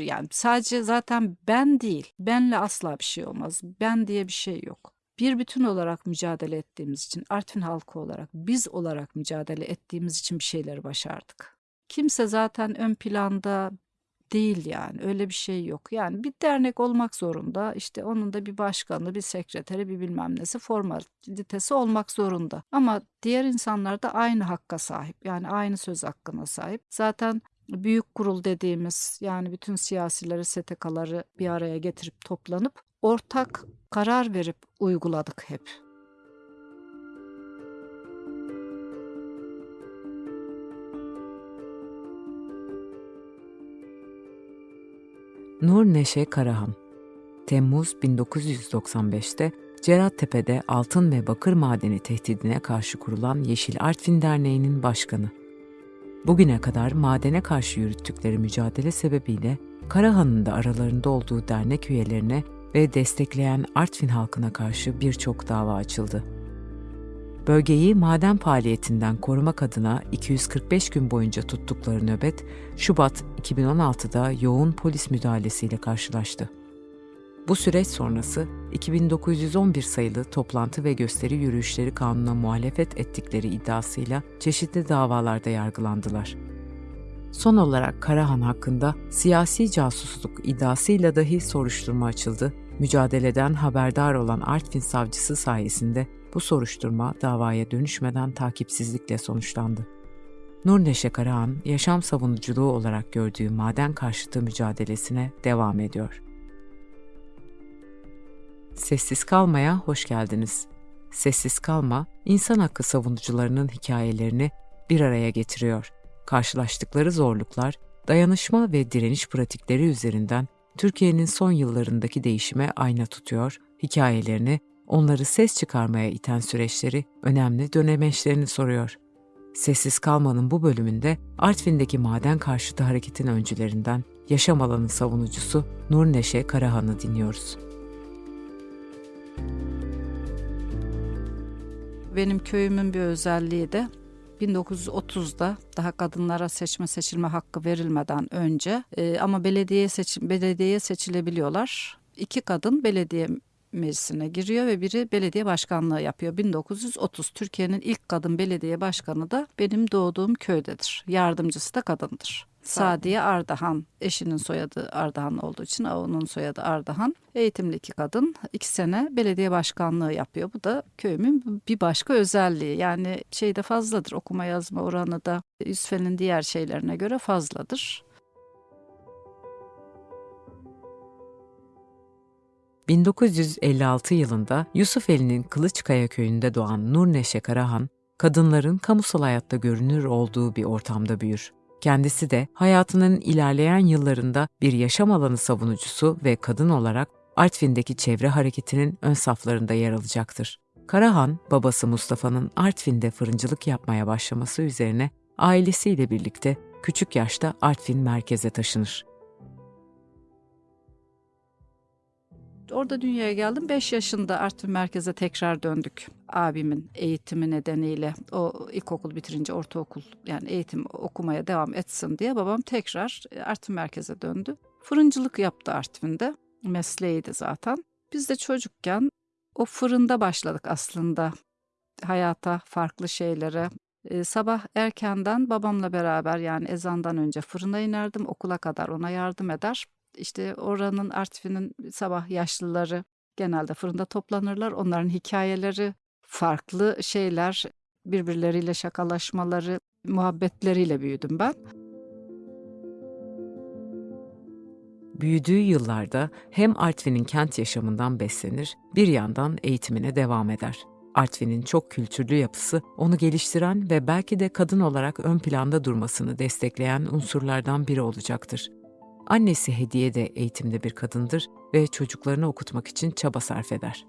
Yani sadece zaten ben değil, benle asla bir şey olmaz. Ben diye bir şey yok. Bir bütün olarak mücadele ettiğimiz için, Artvin halkı olarak, biz olarak mücadele ettiğimiz için bir şeyleri başardık. Kimse zaten ön planda değil yani öyle bir şey yok. Yani bir dernek olmak zorunda işte onun da bir başkanı, bir sekreteri, bir bilmem nesi formalitesi olmak zorunda. Ama diğer insanlar da aynı hakka sahip yani aynı söz hakkına sahip. Zaten büyük kurul dediğimiz yani bütün siyasileri, STK'ları bir araya getirip toplanıp ortak karar verip uyguladık hep. Nur Neşe Karahan Temmuz 1995'te Cerattepe'de altın ve bakır madeni tehdidine karşı kurulan Yeşil Artvin Derneği'nin başkanı. Bugüne kadar madene karşı yürüttükleri mücadele sebebiyle Karahan'ın da aralarında olduğu dernek üyelerine ve destekleyen Artvin halkına karşı birçok dava açıldı. Bölgeyi maden faaliyetinden korumak adına 245 gün boyunca tuttukları nöbet, Şubat 2016'da yoğun polis müdahalesiyle karşılaştı. Bu süreç sonrası 2911 sayılı toplantı ve gösteri yürüyüşleri kanuna muhalefet ettikleri iddiasıyla çeşitli davalarda yargılandılar. Son olarak Karahan hakkında siyasi casusluk iddiasıyla dahi soruşturma açıldı. Mücadeleden haberdar olan Artvin savcısı sayesinde bu soruşturma davaya dönüşmeden takipsizlikle sonuçlandı. Nur Neşe Karahan, yaşam savunuculuğu olarak gördüğü maden karşıtı mücadelesine devam ediyor. Sessiz Kalma'ya hoş geldiniz. Sessiz Kalma, insan hakkı savunucularının hikayelerini bir araya getiriyor. Karşılaştıkları zorluklar, dayanışma ve direniş pratikleri üzerinden Türkiye'nin son yıllarındaki değişime ayna tutuyor, hikayelerini onları ses çıkarmaya iten süreçleri, önemli dönemeçlerini soruyor. Sessiz kalmanın bu bölümünde Artvin'deki maden karşıtı hareketin öncülerinden yaşam alanı savunucusu Nur Neşe Karahan'ı dinliyoruz. Benim köyümün bir özelliği de 1930'da daha kadınlara seçme seçilme hakkı verilmeden önce e, ama belediye seçim belediyeye seçilebiliyorlar. İki kadın belediye meclisine giriyor ve biri belediye başkanlığı yapıyor. 1930 Türkiye'nin ilk kadın belediye başkanı da benim doğduğum köydedir. Yardımcısı da kadındır. Sadiye Ardahan, eşinin soyadı Ardahan olduğu için onun soyadı Ardahan. Eğitimli iki kadın, iki sene belediye başkanlığı yapıyor. Bu da köyümün bir başka özelliği. Yani şeyde fazladır, okuma yazma oranı da Yusuf'un diğer şeylerine göre fazladır. 1956 yılında Yusufeli'nin Kılıçkaya köyünde doğan Nur Neşe Karahan, kadınların kamusal hayatta görünür olduğu bir ortamda büyür. Kendisi de hayatının ilerleyen yıllarında bir yaşam alanı savunucusu ve kadın olarak Artvin'deki çevre hareketinin ön saflarında yer alacaktır. Karahan, babası Mustafa'nın Artvin'de fırıncılık yapmaya başlaması üzerine ailesiyle birlikte küçük yaşta Artvin merkeze taşınır. Orada dünyaya geldim. 5 yaşında Artvin merkeze tekrar döndük. Abimin eğitimi nedeniyle o ilkokul bitirince ortaokul yani eğitim okumaya devam etsin diye babam tekrar Artvin merkeze döndü. Fırıncılık yaptı Artvin'de. Mesleğiydi zaten. Biz de çocukken o fırında başladık aslında hayata, farklı şeylere. Ee, sabah erkenden babamla beraber yani ezandan önce fırına inerdim. Okula kadar ona yardım eder işte oranın Artvin'in sabah yaşlıları genelde fırında toplanırlar. Onların hikayeleri, farklı şeyler, birbirleriyle şakalaşmaları, muhabbetleriyle büyüdüm ben. Büyüdüğü yıllarda hem Artvin'in kent yaşamından beslenir, bir yandan eğitimine devam eder. Artvin'in çok kültürlü yapısı onu geliştiren ve belki de kadın olarak ön planda durmasını destekleyen unsurlardan biri olacaktır. Annesi Hediye de eğitimde bir kadındır ve çocuklarını okutmak için çaba sarf eder.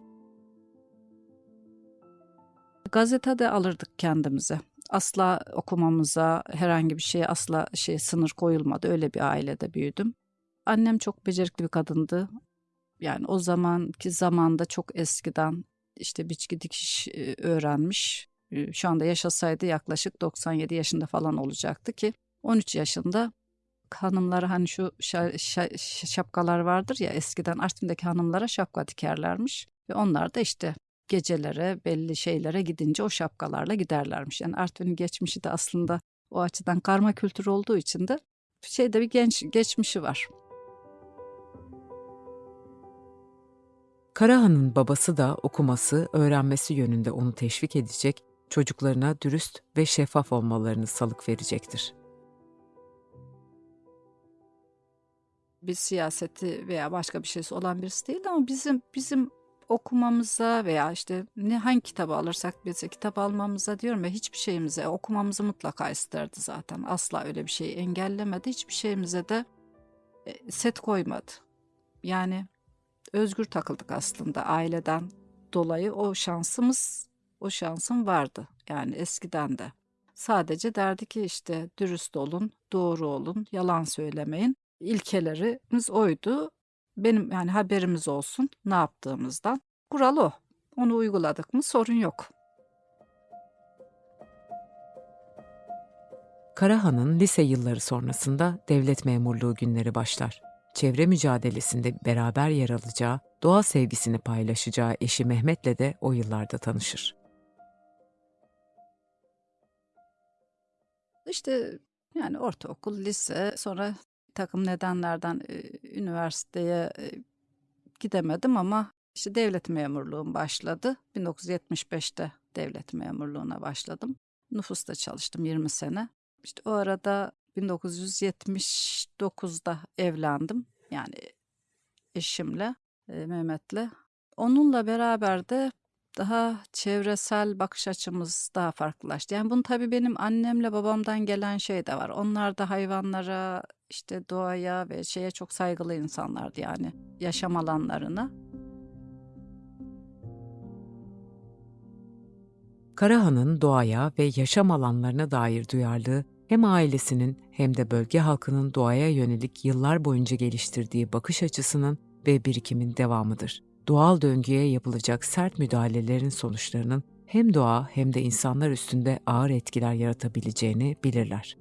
Gazete de alırdık kendimize. Asla okumamıza, herhangi bir şeye asla şey sınır koyulmadı. Öyle bir ailede büyüdüm. Annem çok becerikli bir kadındı. Yani o zamanki zamanda çok eskiden işte biçki dikiş e, öğrenmiş. E, şu anda yaşasaydı yaklaşık 97 yaşında falan olacaktı ki 13 yaşında hanımlara hani şu şa- şa- şapkalar vardır ya eskiden Artvin'deki hanımlara şapka dikerlermiş. Ve onlar da işte gecelere belli şeylere gidince o şapkalarla giderlermiş. Yani Artvin'in geçmişi de aslında o açıdan karma kültür olduğu için de şeyde bir genç geçmişi var. Karahan'ın babası da okuması, öğrenmesi yönünde onu teşvik edecek, çocuklarına dürüst ve şeffaf olmalarını salık verecektir. Bir siyaseti veya başka bir şeysi olan birisi değil ama bizim bizim okumamıza veya işte ne hangi kitabı alırsak bize kitap almamıza diyorum ya hiçbir şeyimize okumamızı mutlaka isterdi zaten. Asla öyle bir şeyi engellemedi. Hiçbir şeyimize de e, set koymadı. Yani özgür takıldık aslında aileden dolayı o şansımız o şansım vardı. Yani eskiden de. Sadece derdi ki işte dürüst olun, doğru olun, yalan söylemeyin ilkelerimiz oydu. Benim yani haberimiz olsun ne yaptığımızdan. Kural o. Onu uyguladık mı sorun yok. Karahan'ın lise yılları sonrasında devlet memurluğu günleri başlar. Çevre mücadelesinde beraber yer alacağı, doğa sevgisini paylaşacağı eşi Mehmet'le de o yıllarda tanışır. İşte yani ortaokul, lise, sonra takım nedenlerden üniversiteye gidemedim ama işte devlet memurluğum başladı. 1975'te devlet memurluğuna başladım. Nüfusta çalıştım 20 sene. İşte o arada 1979'da evlendim. Yani eşimle, Mehmet'le. Onunla beraber de daha çevresel bakış açımız daha farklılaştı. Yani bunu tabii benim annemle babamdan gelen şey de var. Onlar da hayvanlara, işte doğaya ve şeye çok saygılı insanlardı yani yaşam alanlarına. Karahan'ın doğaya ve yaşam alanlarına dair duyarlılığı hem ailesinin hem de bölge halkının doğaya yönelik yıllar boyunca geliştirdiği bakış açısının ve birikimin devamıdır. Doğal döngüye yapılacak sert müdahalelerin sonuçlarının hem doğa hem de insanlar üstünde ağır etkiler yaratabileceğini bilirler.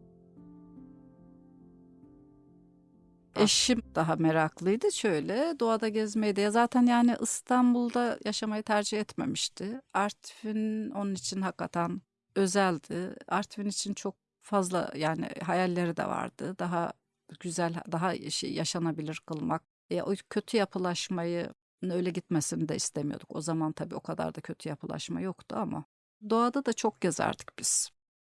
Eşim daha meraklıydı şöyle doğada gezmeyi de ya zaten yani İstanbul'da yaşamayı tercih etmemişti. Artvin onun için hakikaten özeldi. Artvin için çok fazla yani hayalleri de vardı. Daha güzel, daha şey, yaşanabilir kılmak. E, o kötü yapılaşmayı öyle gitmesini de istemiyorduk. O zaman tabii o kadar da kötü yapılaşma yoktu ama doğada da çok gezerdik biz.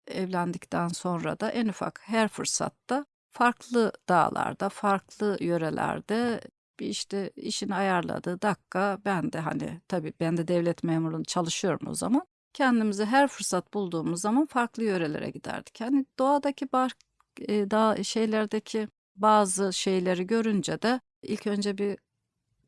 Evlendikten sonra da en ufak her fırsatta farklı dağlarda, farklı yörelerde bir işte işini ayarladığı dakika ben de hani tabii ben de devlet memurluğunda çalışıyorum o zaman. Kendimizi her fırsat bulduğumuz zaman farklı yörelere giderdik. Hani doğadaki bar, e, dağ şeylerdeki bazı şeyleri görünce de ilk önce bir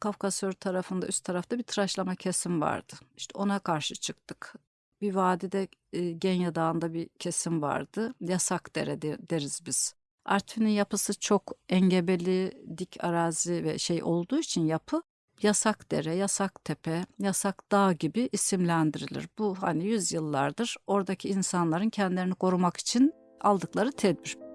Kafkasör tarafında üst tarafta bir tıraşlama kesim vardı. İşte ona karşı çıktık. Bir vadide e, Genya Dağı'nda bir kesim vardı. Yasak dere de- deriz biz. Artvin'in yapısı çok engebeli, dik arazi ve şey olduğu için yapı yasak dere, yasak tepe, yasak dağ gibi isimlendirilir. Bu hani yüzyıllardır oradaki insanların kendilerini korumak için aldıkları tedbir.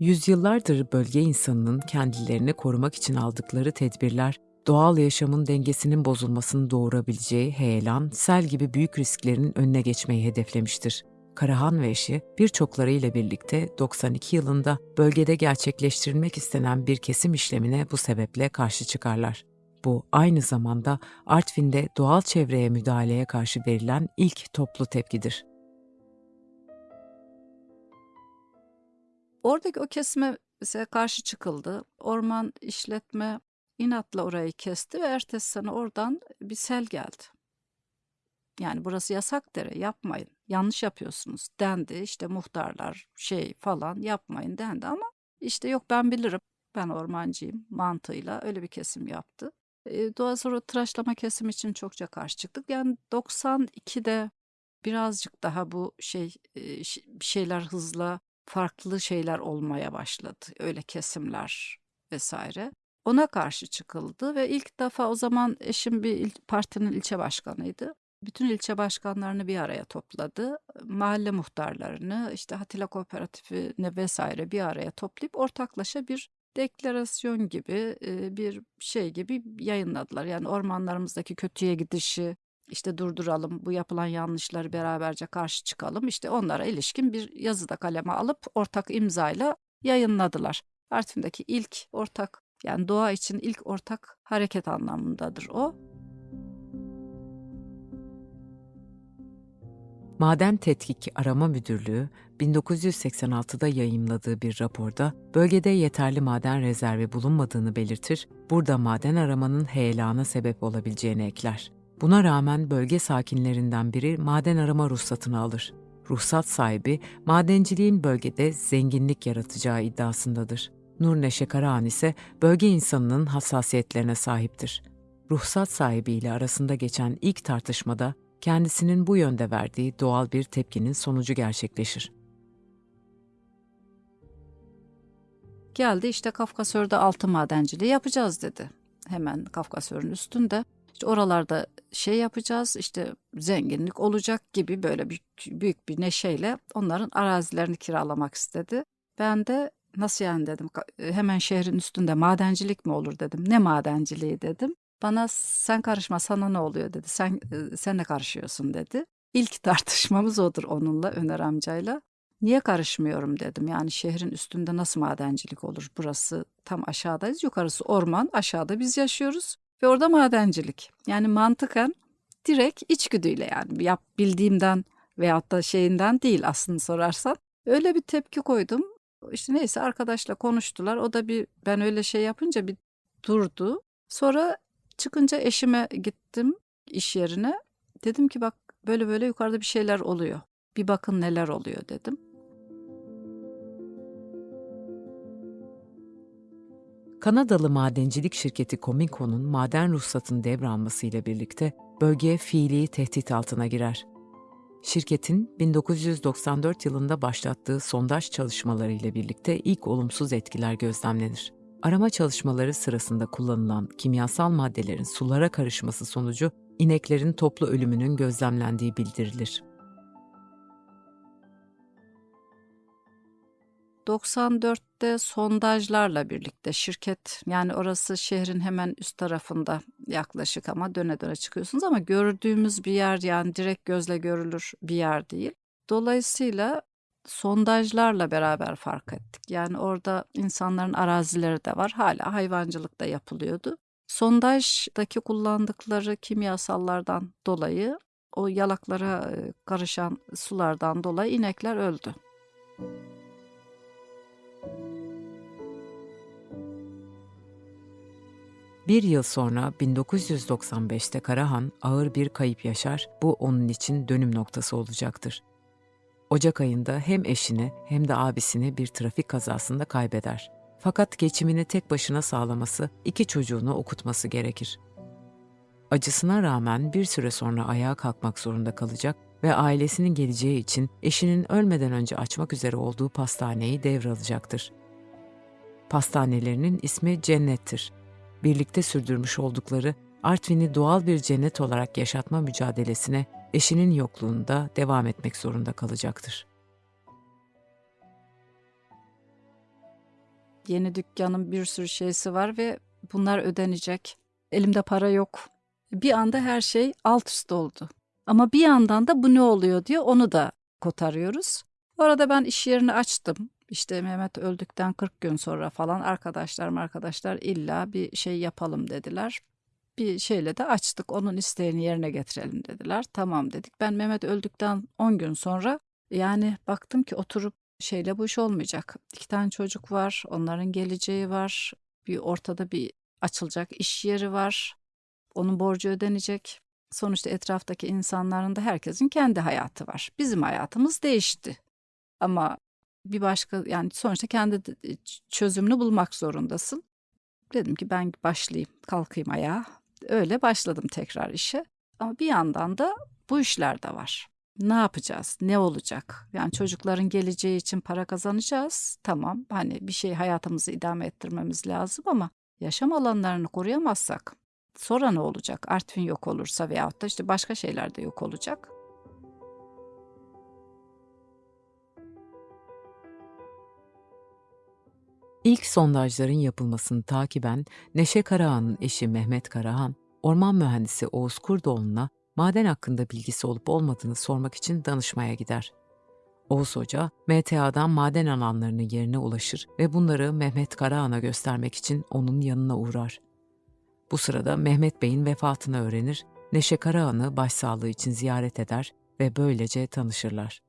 Yüzyıllardır bölge insanının kendilerini korumak için aldıkları tedbirler, doğal yaşamın dengesinin bozulmasını doğurabileceği heyelan, sel gibi büyük risklerin önüne geçmeyi hedeflemiştir. Karahan ve eşi birçoklarıyla birlikte 92 yılında bölgede gerçekleştirilmek istenen bir kesim işlemine bu sebeple karşı çıkarlar. Bu aynı zamanda Artvin'de doğal çevreye müdahaleye karşı verilen ilk toplu tepkidir. Oradaki o kesime karşı çıkıldı. Orman işletme inatla orayı kesti ve ertesi sene oradan bir sel geldi. Yani burası yasak dere yapmayın. Yanlış yapıyorsunuz dendi. İşte muhtarlar şey falan yapmayın dendi ama işte yok ben bilirim. Ben ormancıyım mantığıyla öyle bir kesim yaptı. E, doğa sonra tıraşlama kesim için çokça karşı çıktık. Yani 92'de birazcık daha bu şey bir şeyler hızla farklı şeyler olmaya başladı. Öyle kesimler vesaire. Ona karşı çıkıldı ve ilk defa o zaman eşim bir il- partinin ilçe başkanıydı. Bütün ilçe başkanlarını bir araya topladı. Mahalle muhtarlarını, işte Hatila Kooperatifini vesaire bir araya toplayıp ortaklaşa bir deklarasyon gibi bir şey gibi yayınladılar. Yani ormanlarımızdaki kötüye gidişi işte durduralım, bu yapılan yanlışları beraberce karşı çıkalım. İşte onlara ilişkin bir yazıda kaleme alıp ortak imzayla yayınladılar. Artvin'deki ilk ortak yani doğa için ilk ortak hareket anlamındadır o. Maden Tetkik Arama Müdürlüğü 1986'da yayımladığı bir raporda bölgede yeterli maden rezervi bulunmadığını belirtir, burada maden aramanın heyelana sebep olabileceğini ekler. Buna rağmen bölge sakinlerinden biri maden arama ruhsatını alır. Ruhsat sahibi madenciliğin bölgede zenginlik yaratacağı iddiasındadır. Nur Neşe Karahan ise bölge insanının hassasiyetlerine sahiptir. Ruhsat sahibiyle arasında geçen ilk tartışmada kendisinin bu yönde verdiği doğal bir tepkinin sonucu gerçekleşir. Geldi işte Kafkasör'de altın madenciliği yapacağız dedi. Hemen Kafkasör'ün üstünde. İşte oralarda şey yapacağız işte zenginlik olacak gibi böyle büyük, büyük bir neşeyle onların arazilerini kiralamak istedi. Ben de nasıl yani dedim hemen şehrin üstünde madencilik mi olur dedim. Ne madenciliği dedim. Bana sen karışma sana ne oluyor dedi. Sen sen de karışıyorsun dedi. İlk tartışmamız odur onunla Öner amcayla. Niye karışmıyorum dedim. Yani şehrin üstünde nasıl madencilik olur? Burası tam aşağıdayız. Yukarısı orman, aşağıda biz yaşıyoruz ve orada madencilik. Yani mantıken direkt içgüdüyle yani yap bildiğimden veyahut da şeyinden değil aslında sorarsan. Öyle bir tepki koydum. İşte neyse arkadaşla konuştular. O da bir ben öyle şey yapınca bir durdu. Sonra çıkınca eşime gittim iş yerine. Dedim ki bak böyle böyle yukarıda bir şeyler oluyor. Bir bakın neler oluyor dedim. Kanadalı madencilik şirketi Cominco'nun maden ruhsatını devralmasıyla birlikte bölgeye fiili tehdit altına girer. Şirketin 1994 yılında başlattığı sondaj çalışmaları ile birlikte ilk olumsuz etkiler gözlemlenir. Arama çalışmaları sırasında kullanılan kimyasal maddelerin sulara karışması sonucu ineklerin toplu ölümünün gözlemlendiği bildirilir. 94'te sondajlarla birlikte şirket yani orası şehrin hemen üst tarafında yaklaşık ama döne döne çıkıyorsunuz ama gördüğümüz bir yer yani direkt gözle görülür bir yer değil. Dolayısıyla sondajlarla beraber fark ettik. Yani orada insanların arazileri de var. Hala hayvancılık da yapılıyordu. Sondajdaki kullandıkları kimyasallardan dolayı o yalaklara karışan sulardan dolayı inekler öldü. Bir yıl sonra 1995'te Karahan ağır bir kayıp yaşar, bu onun için dönüm noktası olacaktır. Ocak ayında hem eşini hem de abisini bir trafik kazasında kaybeder. Fakat geçimini tek başına sağlaması, iki çocuğunu okutması gerekir. Acısına rağmen bir süre sonra ayağa kalkmak zorunda kalacak ve ailesinin geleceği için eşinin ölmeden önce açmak üzere olduğu pastaneyi devralacaktır. Pastanelerinin ismi Cennet'tir birlikte sürdürmüş oldukları Artvin'i doğal bir cennet olarak yaşatma mücadelesine eşinin yokluğunda devam etmek zorunda kalacaktır. Yeni dükkanın bir sürü şeysi var ve bunlar ödenecek. Elimde para yok. Bir anda her şey alt üst oldu. Ama bir yandan da bu ne oluyor diyor onu da kotarıyoruz. Orada ben iş yerini açtım. İşte Mehmet öldükten 40 gün sonra falan arkadaşlarım arkadaşlar illa bir şey yapalım dediler. Bir şeyle de açtık onun isteğini yerine getirelim dediler. Tamam dedik. Ben Mehmet öldükten 10 gün sonra yani baktım ki oturup şeyle bu iş olmayacak. İki tane çocuk var, onların geleceği var. Bir ortada bir açılacak iş yeri var. Onun borcu ödenecek. Sonuçta etraftaki insanların da herkesin kendi hayatı var. Bizim hayatımız değişti. Ama bir başka yani sonuçta kendi çözümünü bulmak zorundasın. Dedim ki ben başlayayım, kalkayım ayağa. Öyle başladım tekrar işe. Ama bir yandan da bu işler de var. Ne yapacağız? Ne olacak? Yani çocukların geleceği için para kazanacağız. Tamam hani bir şey hayatımızı idame ettirmemiz lazım ama yaşam alanlarını koruyamazsak Sonra ne olacak? Artvin yok olursa veyahut da işte başka şeyler de yok olacak. İlk sondajların yapılmasını takiben Neşe Karahan'ın eşi Mehmet Karahan, orman mühendisi Oğuz Kurdoğlu'na maden hakkında bilgisi olup olmadığını sormak için danışmaya gider. Oğuz Hoca, MTA'dan maden alanlarının yerine ulaşır ve bunları Mehmet Karahan'a göstermek için onun yanına uğrar. Bu sırada Mehmet Bey'in vefatını öğrenir, Neşe Karahan'ı başsağlığı için ziyaret eder ve böylece tanışırlar.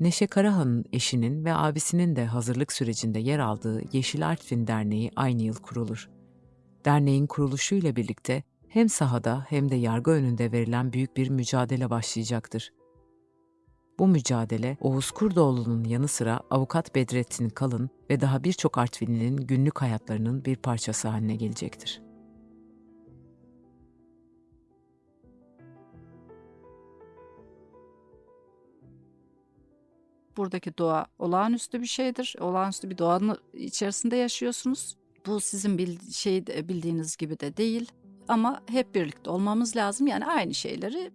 Neşe Karahan'ın eşinin ve abisinin de hazırlık sürecinde yer aldığı Yeşil Artvin Derneği aynı yıl kurulur. Derneğin kuruluşuyla birlikte hem sahada hem de yargı önünde verilen büyük bir mücadele başlayacaktır. Bu mücadele Oğuz Kurdoğlu'nun yanı sıra avukat Bedrettin Kalın ve daha birçok Artvinli'nin günlük hayatlarının bir parçası haline gelecektir. Buradaki doğa olağanüstü bir şeydir. Olağanüstü bir doğanın içerisinde yaşıyorsunuz. Bu sizin bil- şey bildiğiniz gibi de değil. Ama hep birlikte olmamız lazım. Yani aynı şeyleri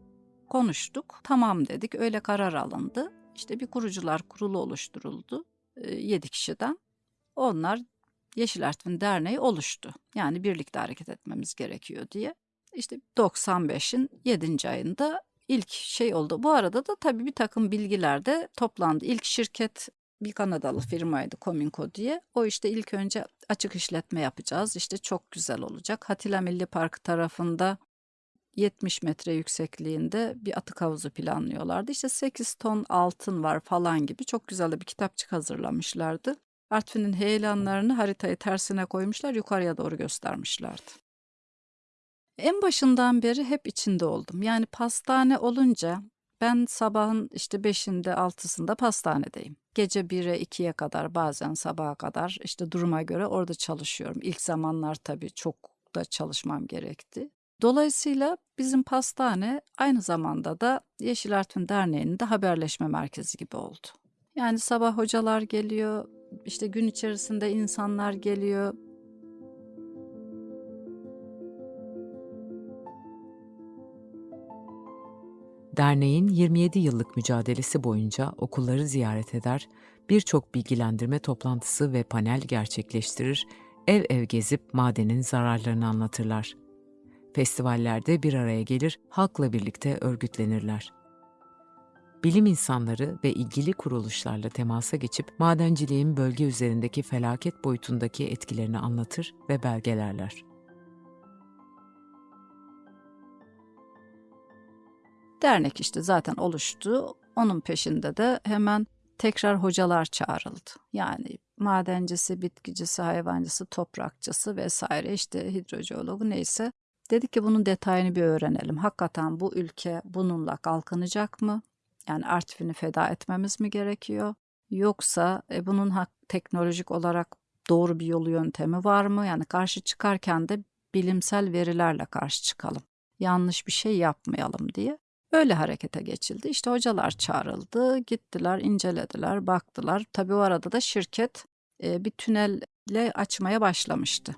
konuştuk. Tamam dedik. Öyle karar alındı. İşte bir kurucular kurulu oluşturuldu. 7 kişiden. Onlar Yeşil Artvin Derneği oluştu. Yani birlikte hareket etmemiz gerekiyor diye. İşte 95'in 7. ayında ilk şey oldu. Bu arada da tabii bir takım bilgiler de toplandı. İlk şirket bir Kanadalı firmaydı Cominco diye. O işte ilk önce açık işletme yapacağız. İşte çok güzel olacak. Hatila Milli Parkı tarafında 70 metre yüksekliğinde bir atık havuzu planlıyorlardı. İşte 8 ton altın var falan gibi çok güzel de bir kitapçık hazırlamışlardı. Artvin'in heyelanlarını haritayı tersine koymuşlar, yukarıya doğru göstermişlerdi. En başından beri hep içinde oldum. Yani pastane olunca ben sabahın işte 5'inde 6'sında pastanedeyim. Gece 1'e 2'ye kadar bazen sabaha kadar işte duruma göre orada çalışıyorum. İlk zamanlar tabii çok da çalışmam gerekti. Dolayısıyla bizim pastane aynı zamanda da Yeşil Artvin Derneği'nin de haberleşme merkezi gibi oldu. Yani sabah hocalar geliyor, işte gün içerisinde insanlar geliyor. Derneğin 27 yıllık mücadelesi boyunca okulları ziyaret eder, birçok bilgilendirme toplantısı ve panel gerçekleştirir, ev ev gezip madenin zararlarını anlatırlar. Festivallerde bir araya gelir, halkla birlikte örgütlenirler. Bilim insanları ve ilgili kuruluşlarla temasa geçip madenciliğin bölge üzerindeki felaket boyutundaki etkilerini anlatır ve belgelerler. Dernek işte zaten oluştu. Onun peşinde de hemen tekrar hocalar çağrıldı. Yani madencisi, bitkicisi, hayvancısı, toprakçısı vesaire işte hidrojeologu neyse. Dedik ki bunun detayını bir öğrenelim. Hakikaten bu ülke bununla kalkınacak mı? Yani Artvin'i feda etmemiz mi gerekiyor? Yoksa e, bunun hak, teknolojik olarak doğru bir yolu yöntemi var mı? Yani karşı çıkarken de bilimsel verilerle karşı çıkalım. Yanlış bir şey yapmayalım diye. Öyle harekete geçildi. İşte hocalar çağrıldı, gittiler, incelediler, baktılar. Tabii o arada da şirket e, bir tünelle açmaya başlamıştı.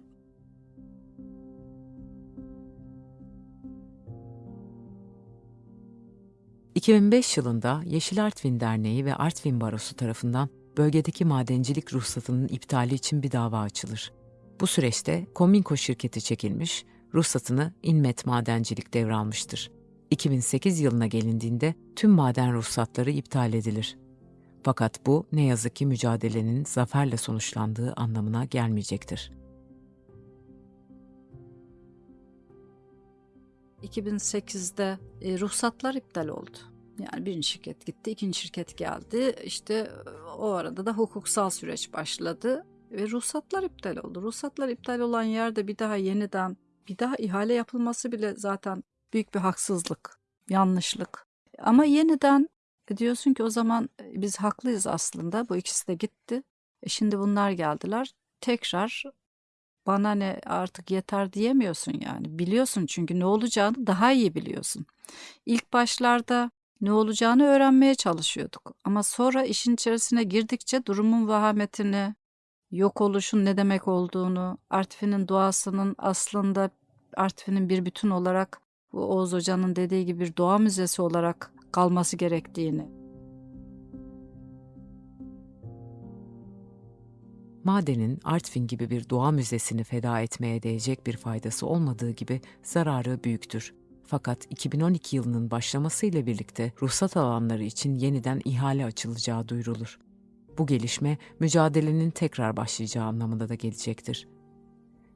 ...2005 yılında Yeşil Artvin Derneği ve Artvin Barosu tarafından bölgedeki madencilik ruhsatının iptali için bir dava açılır. Bu süreçte Kominko şirketi çekilmiş, ruhsatını İnmet Madencilik devralmıştır. 2008 yılına gelindiğinde tüm maden ruhsatları iptal edilir. Fakat bu ne yazık ki mücadelenin zaferle sonuçlandığı anlamına gelmeyecektir. 2008'de e, ruhsatlar iptal oldu. Yani birinci şirket gitti, ikinci şirket geldi. İşte o arada da hukuksal süreç başladı ve ruhsatlar iptal oldu. Ruhsatlar iptal olan yerde bir daha yeniden bir daha ihale yapılması bile zaten büyük bir haksızlık, yanlışlık. Ama yeniden diyorsun ki o zaman biz haklıyız aslında. Bu ikisi de gitti. E şimdi bunlar geldiler. Tekrar bana ne artık yeter diyemiyorsun yani. Biliyorsun çünkü ne olacağını daha iyi biliyorsun. İlk başlarda ne olacağını öğrenmeye çalışıyorduk. Ama sonra işin içerisine girdikçe durumun vahametini, yok oluşun ne demek olduğunu, Artvin'in doğasının aslında Artvin'in bir bütün olarak bu Oğuz Hoca'nın dediği gibi bir doğa müzesi olarak kalması gerektiğini. Madenin Artvin gibi bir doğa müzesini feda etmeye değecek bir faydası olmadığı gibi zararı büyüktür. Fakat 2012 yılının başlamasıyla birlikte ruhsat alanları için yeniden ihale açılacağı duyurulur. Bu gelişme mücadelenin tekrar başlayacağı anlamına da gelecektir.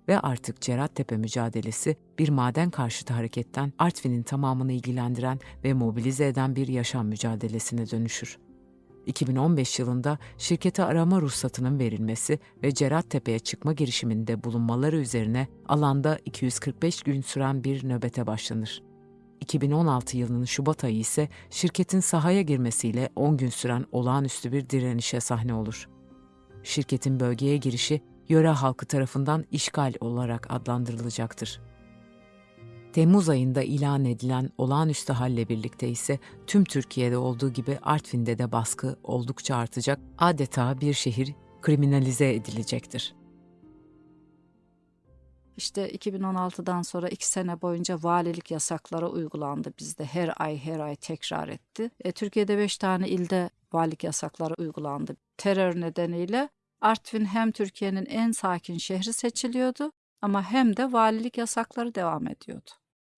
Ve artık Cerattepe mücadelesi bir maden karşıtı hareketten Artvin'in tamamını ilgilendiren ve mobilize eden bir yaşam mücadelesine dönüşür. 2015 yılında şirkete arama ruhsatının verilmesi ve Cerattepe'ye çıkma girişiminde bulunmaları üzerine alanda 245 gün süren bir nöbete başlanır. 2016 yılının Şubat ayı ise şirketin sahaya girmesiyle 10 gün süren olağanüstü bir direnişe sahne olur. Şirketin bölgeye girişi yöre halkı tarafından işgal olarak adlandırılacaktır. Temmuz ayında ilan edilen olağanüstü halle birlikte ise tüm Türkiye'de olduğu gibi Artvin'de de baskı oldukça artacak, adeta bir şehir kriminalize edilecektir. İşte 2016'dan sonra iki sene boyunca valilik yasakları uygulandı bizde. Her ay her ay tekrar etti. E, Türkiye'de beş tane ilde valilik yasakları uygulandı. Terör nedeniyle Artvin hem Türkiye'nin en sakin şehri seçiliyordu ama hem de valilik yasakları devam ediyordu.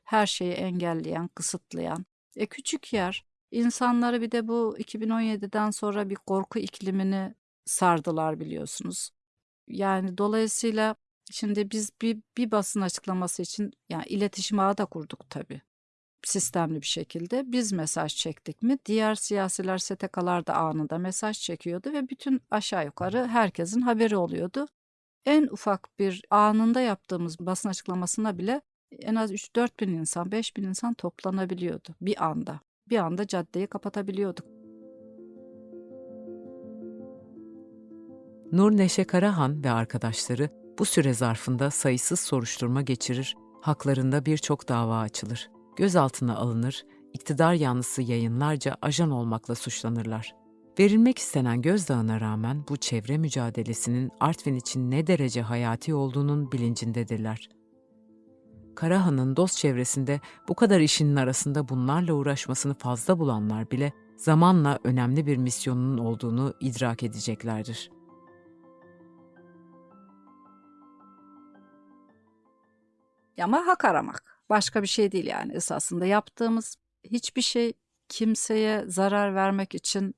Her şeyi engelleyen, kısıtlayan. E küçük yer. İnsanları bir de bu 2017'den sonra bir korku iklimini sardılar biliyorsunuz. Yani dolayısıyla Şimdi biz bir, bir basın açıklaması için yani iletişim ağı da kurduk tabii. Sistemli bir şekilde biz mesaj çektik mi diğer siyasiler STK'lar da anında mesaj çekiyordu ve bütün aşağı yukarı herkesin haberi oluyordu. En ufak bir anında yaptığımız basın açıklamasına bile en az 3-4 bin insan 5 bin insan toplanabiliyordu bir anda. Bir anda caddeyi kapatabiliyorduk. Nur Neşe Karahan ve arkadaşları bu süre zarfında sayısız soruşturma geçirir, haklarında birçok dava açılır. Gözaltına alınır, iktidar yanlısı yayınlarca ajan olmakla suçlanırlar. Verilmek istenen gözdağına rağmen bu çevre mücadelesinin Artvin için ne derece hayati olduğunun bilincindedirler. Karahan'ın dost çevresinde bu kadar işinin arasında bunlarla uğraşmasını fazla bulanlar bile zamanla önemli bir misyonunun olduğunu idrak edeceklerdir. Ama hak aramak. Başka bir şey değil yani esasında yaptığımız hiçbir şey kimseye zarar vermek için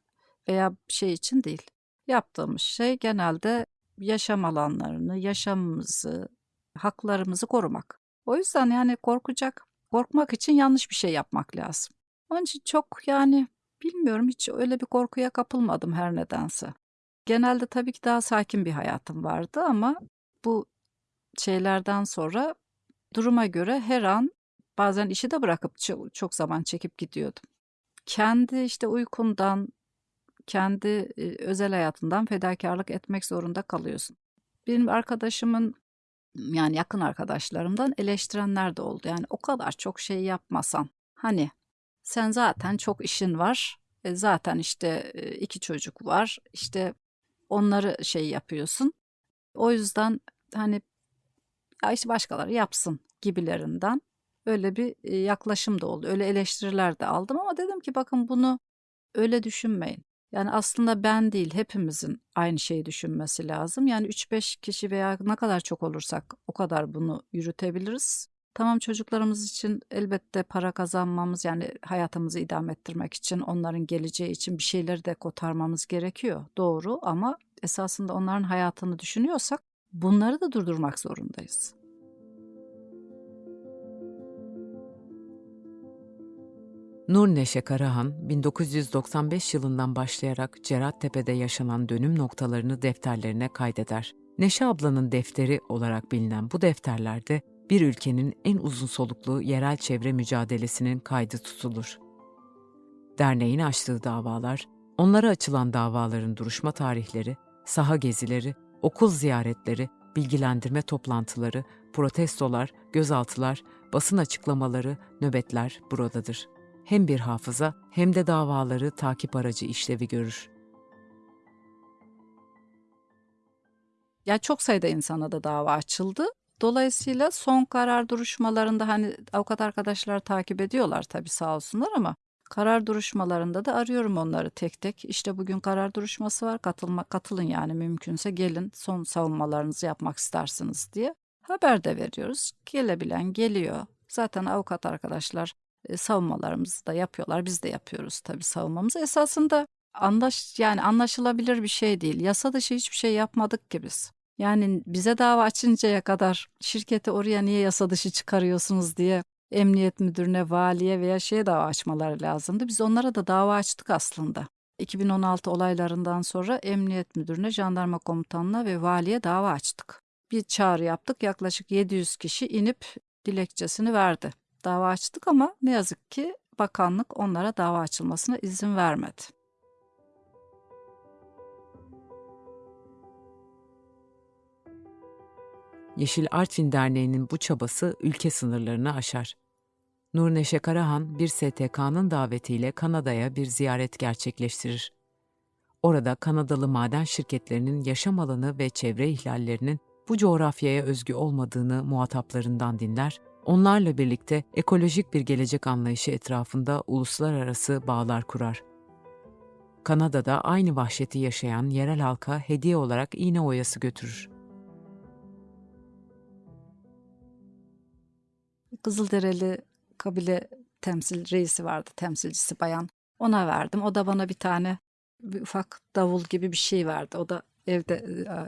veya şey için değil. Yaptığımız şey genelde yaşam alanlarını, yaşamımızı, haklarımızı korumak. O yüzden yani korkacak, korkmak için yanlış bir şey yapmak lazım. Onun için çok yani bilmiyorum hiç öyle bir korkuya kapılmadım her nedense. Genelde tabii ki daha sakin bir hayatım vardı ama bu şeylerden sonra duruma göre her an bazen işi de bırakıp çok, zaman çekip gidiyordum. Kendi işte uykundan, kendi özel hayatından fedakarlık etmek zorunda kalıyorsun. Benim arkadaşımın yani yakın arkadaşlarımdan eleştirenler de oldu. Yani o kadar çok şey yapmasan hani sen zaten çok işin var. E zaten işte e, iki çocuk var. İşte onları şey yapıyorsun. O yüzden hani ya işte başkaları yapsın gibilerinden öyle bir yaklaşım da oldu. Öyle eleştiriler de aldım ama dedim ki bakın bunu öyle düşünmeyin. Yani aslında ben değil hepimizin aynı şeyi düşünmesi lazım. Yani 3-5 kişi veya ne kadar çok olursak o kadar bunu yürütebiliriz. Tamam çocuklarımız için elbette para kazanmamız yani hayatımızı idame ettirmek için onların geleceği için bir şeyleri de kotarmamız gerekiyor. Doğru ama esasında onların hayatını düşünüyorsak bunları da durdurmak zorundayız. Nur Neşe Karahan, 1995 yılından başlayarak Cerattepe'de yaşanan dönüm noktalarını defterlerine kaydeder. Neşe ablanın defteri olarak bilinen bu defterlerde bir ülkenin en uzun soluklu yerel çevre mücadelesinin kaydı tutulur. Derneğin açtığı davalar, onlara açılan davaların duruşma tarihleri, saha gezileri, okul ziyaretleri, bilgilendirme toplantıları, protestolar, gözaltılar, basın açıklamaları, nöbetler buradadır hem bir hafıza hem de davaları takip aracı işlevi görür. Ya çok sayıda insana da dava açıldı. Dolayısıyla son karar duruşmalarında hani avukat arkadaşlar takip ediyorlar tabii sağ olsunlar ama karar duruşmalarında da arıyorum onları tek tek. İşte bugün karar duruşması var. Katılma katılın yani mümkünse gelin son savunmalarınızı yapmak istersiniz diye haber de veriyoruz. Gelebilen geliyor. Zaten avukat arkadaşlar e, savunmalarımızı da yapıyorlar. Biz de yapıyoruz tabii savunmamızı. Esasında anlaş yani anlaşılabilir bir şey değil. Yasa dışı hiçbir şey yapmadık ki biz. Yani bize dava açıncaya kadar şirketi oraya niye yasa dışı çıkarıyorsunuz diye emniyet müdürüne, valiye veya şeye dava açmaları lazımdı. Biz onlara da dava açtık aslında. 2016 olaylarından sonra emniyet müdürüne, jandarma komutanına ve valiye dava açtık. Bir çağrı yaptık. Yaklaşık 700 kişi inip dilekçesini verdi. Dava açtık ama ne yazık ki bakanlık onlara dava açılmasına izin vermedi. Yeşil Artvin Derneği'nin bu çabası ülke sınırlarını aşar. Nur Neşe Karahan bir STK'nın davetiyle Kanada'ya bir ziyaret gerçekleştirir. Orada Kanadalı maden şirketlerinin yaşam alanı ve çevre ihlallerinin bu coğrafyaya özgü olmadığını muhataplarından dinler, onlarla birlikte ekolojik bir gelecek anlayışı etrafında uluslararası bağlar kurar. Kanada'da aynı vahşeti yaşayan yerel halka hediye olarak iğne oyası götürür. Kızılderili kabile temsil reisi vardı, temsilcisi bayan. Ona verdim. O da bana bir tane bir ufak davul gibi bir şey verdi. O da evde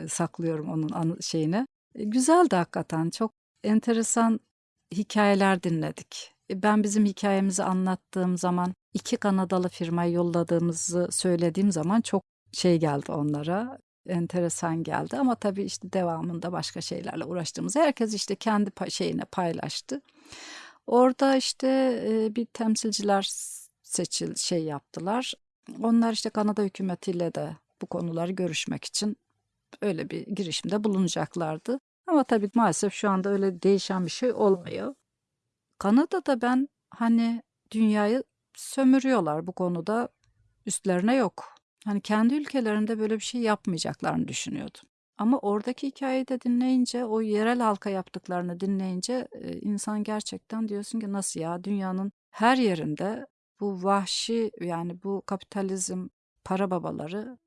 e, saklıyorum onun şeyini. E, güzeldi hakikaten. Çok enteresan hikayeler dinledik. E, ben bizim hikayemizi anlattığım zaman iki Kanadalı firmayı yolladığımızı söylediğim zaman çok şey geldi onlara. Enteresan geldi ama tabii işte devamında başka şeylerle uğraştığımız herkes işte kendi şeyine paylaştı. Orada işte bir temsilciler seçil şey yaptılar. Onlar işte Kanada hükümetiyle de bu konuları görüşmek için öyle bir girişimde bulunacaklardı. Ama tabii maalesef şu anda öyle değişen bir şey olmuyor. Kanada'da ben hani dünyayı sömürüyorlar bu konuda üstlerine yok. Hani kendi ülkelerinde böyle bir şey yapmayacaklarını düşünüyordum. Ama oradaki hikayeyi de dinleyince, o yerel halka yaptıklarını dinleyince insan gerçekten diyorsun ki nasıl ya dünyanın her yerinde bu vahşi yani bu kapitalizm para babaları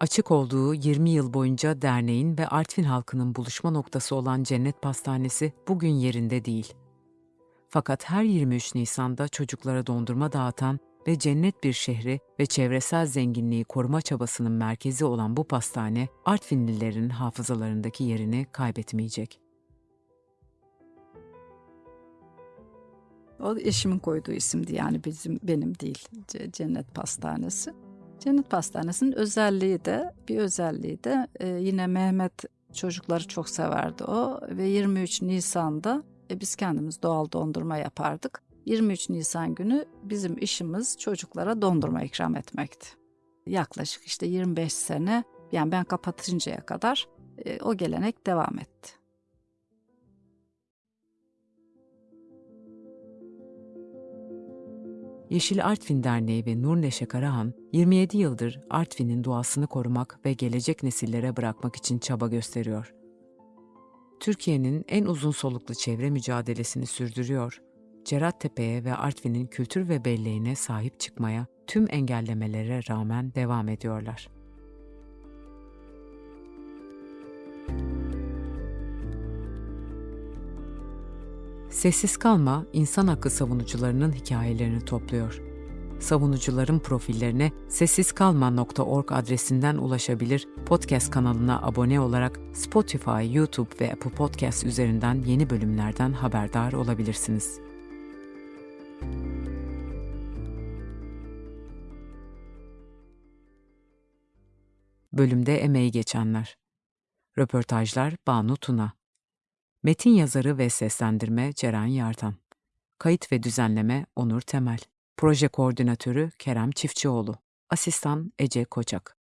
Açık olduğu 20 yıl boyunca derneğin ve Artvin halkının buluşma noktası olan Cennet Pastanesi bugün yerinde değil. Fakat her 23 Nisan'da çocuklara dondurma dağıtan ve cennet bir şehri ve çevresel zenginliği koruma çabasının merkezi olan bu pastane, Artvinlilerin hafızalarındaki yerini kaybetmeyecek. o eşimin koyduğu isimdi yani bizim benim değil Cennet Pastanesi. Cennet Pastanesi'nin özelliği de bir özelliği de e, yine Mehmet çocukları çok severdi o ve 23 Nisan'da e, biz kendimiz doğal dondurma yapardık. 23 Nisan günü bizim işimiz çocuklara dondurma ikram etmekti. Yaklaşık işte 25 sene yani ben kapatıncaya kadar e, o gelenek devam etti. Yeşil Artvin Derneği ve Nur Neşe Karahan, 27 yıldır Artvin'in doğasını korumak ve gelecek nesillere bırakmak için çaba gösteriyor. Türkiye'nin en uzun soluklu çevre mücadelesini sürdürüyor. Cerattepe'ye ve Artvin'in kültür ve belleğine sahip çıkmaya tüm engellemelere rağmen devam ediyorlar. Sessiz Kalma, insan hakkı savunucularının hikayelerini topluyor. Savunucuların profillerine sessizkalma.org adresinden ulaşabilir, podcast kanalına abone olarak Spotify, YouTube ve Apple Podcast üzerinden yeni bölümlerden haberdar olabilirsiniz. Bölümde emeği geçenler. Röportajlar Banu Tuna. Metin yazarı ve seslendirme Ceren Yartan. Kayıt ve düzenleme Onur Temel. Proje koordinatörü Kerem Çiftçioğlu. Asistan Ece Koçak.